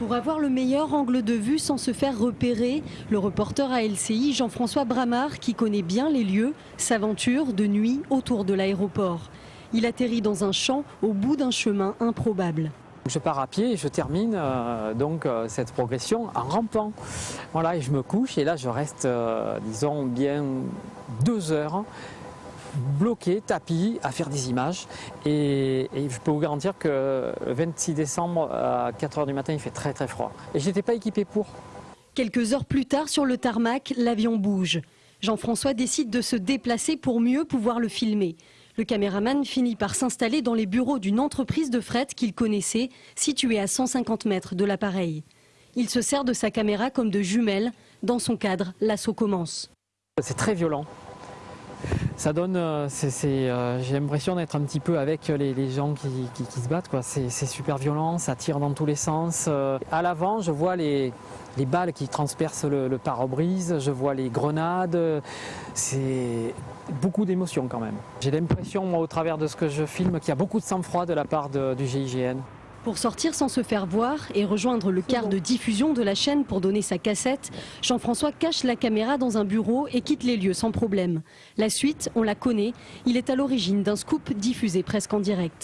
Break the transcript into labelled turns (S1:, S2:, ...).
S1: Pour avoir le meilleur angle de vue sans se faire repérer, le reporter à LCI Jean-François Bramard, qui connaît bien les lieux, s'aventure de nuit autour de l'aéroport. Il atterrit dans un champ au bout d'un chemin improbable.
S2: Je pars à pied et je termine euh, donc euh, cette progression en rampant. Voilà, et je me couche et là je reste, euh, disons, bien deux heures bloqué, tapis, à faire des images. Et, et, je peux vous garantir que le 26 décembre à 4h du matin, il fait très très froid. Et je n'étais pas équipé pour.
S1: Quelques heures plus tard, sur le tarmac, l'avion bouge. Jean-François décide de se déplacer pour mieux pouvoir le filmer. Le caméraman finit par s'installer dans les bureaux d'une entreprise de fret qu'il connaissait, située à 150 mètres de l'appareil. Il se sert de sa caméra comme de jumelle. Dans son cadre, l'assaut commence.
S2: C'est très violent ça donne, euh, euh, j'ai l'impression d'être un petit peu avec les, gens qui, se battent. C'est super violent, ça tire dans tous les sens. Euh, à l'avant, je vois les, balles qui transpercent le, pare-brise, je vois les grenades. C'est beaucoup d'émotions quand même. J'ai l'impression, au travers de ce que je filme, qu'il y a beaucoup de sang-froid de la part du GIGN.
S1: Pour sortir sans se faire voir et rejoindre le quart de diffusion de la chaîne pour donner sa cassette, Jean-François cache la caméra dans un bureau et quitte les lieux sans problème. La suite, on la connaît, il est à l'origine d'un scoop diffusé presque en direct.